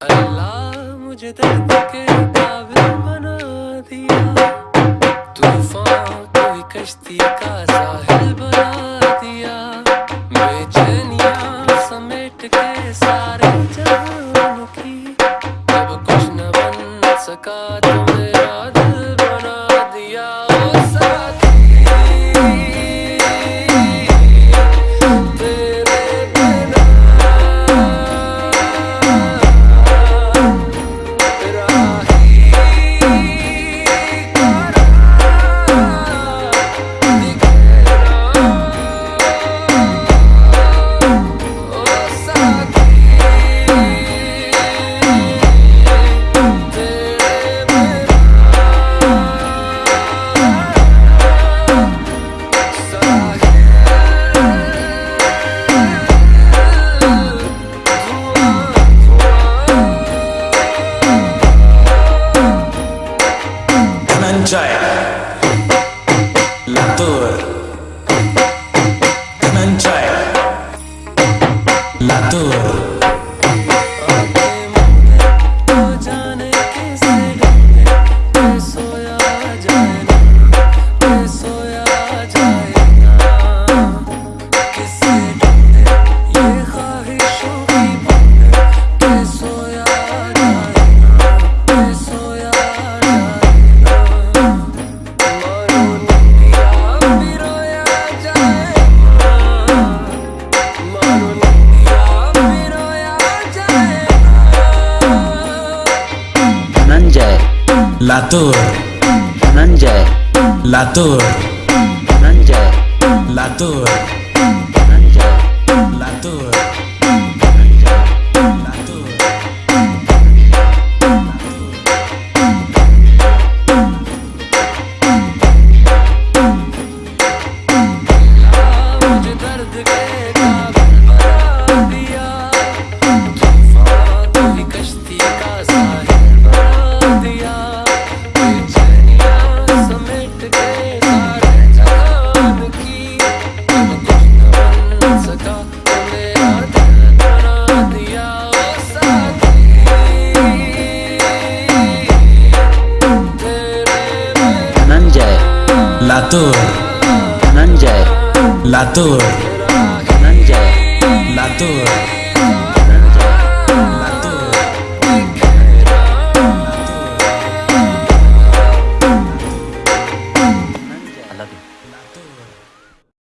अल्लाह मुझे दर्द के काबिल बना दिया। तूफ़ान तो कश्ती का साहिल बना दिया। बेचनिया समेट के सारे जहान की। जब कुछ न बन सका तो मेरा যায় La tour, nanja. Latour Dhananjay Latour La tour. Latur. Nanjay Latur. Nanjay Latur.